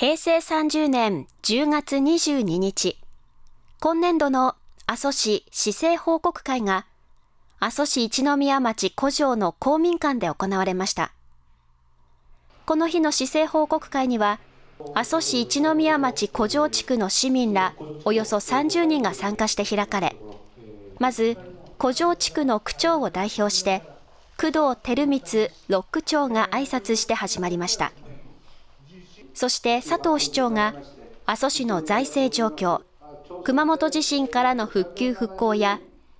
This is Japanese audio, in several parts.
平成30年10月22日、今年度の阿蘇市市政報告会が、阿蘇市一宮町古城の公民館で行われました。この日の市政報告会には、阿蘇市一宮町古城地区の市民らおよそ30人が参加して開かれ、まず古城地区の区長を代表して、工藤照光六区長が挨拶して始まりました。そして佐藤市長が阿蘇市の財政状況、熊本地震からの復旧復興や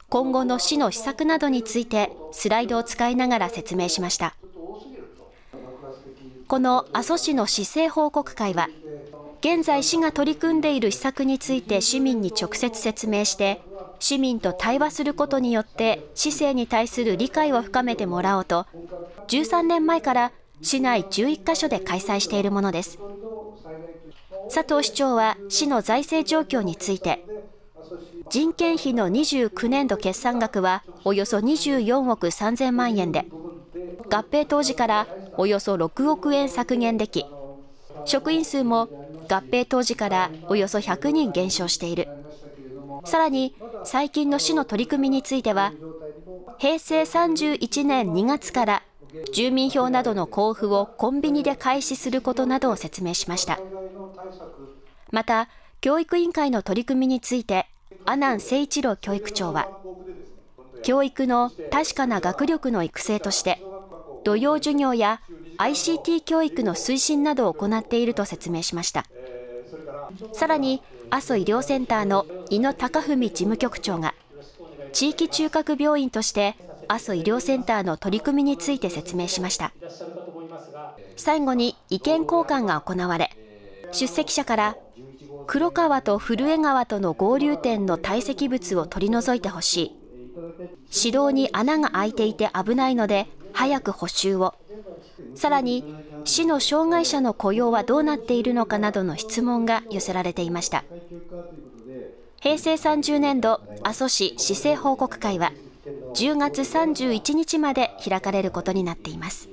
今後の市の施策などについてスライドを使いながら説明しました。この阿蘇市の市政報告会は、現在市が取り組んでいる施策について市民に直接説明して、市民と対話することによって市政に対する理解を深めてもらおうと、13年前から市内11カ所で開催しているものです。佐藤市長は市の財政状況について、人件費の29年度決算額はおよそ24億3000万円で、合併当時からおよそ6億円削減でき、職員数も合併当時からおよそ100人減少している。さらに、最近の市の取り組みについては、平成31年2月から住民票などの交付をコンビニで開始することなどを説明しました。また、教育委員会の取り組みについて、阿南誠一郎教育長は、教育の確かな学力の育成として、土曜授業や ICT 教育の推進などを行っていると説明しました。さらに、阿蘇医療センターの井野貴文事務局長が、地域中核病院として阿蘇医療センターの取り組みについて説明しました。最後に意見交換が行われ、出席者から黒川と古江川との合流点の堆積物を取り除いてほしい。指導に穴が開いていて危ないので早く補修を。さらに市の障害者の雇用はどうなっているのかなどの質問が寄せられていました。平成30年度阿蘇市市政報告会は10月31日まで開かれることになっています。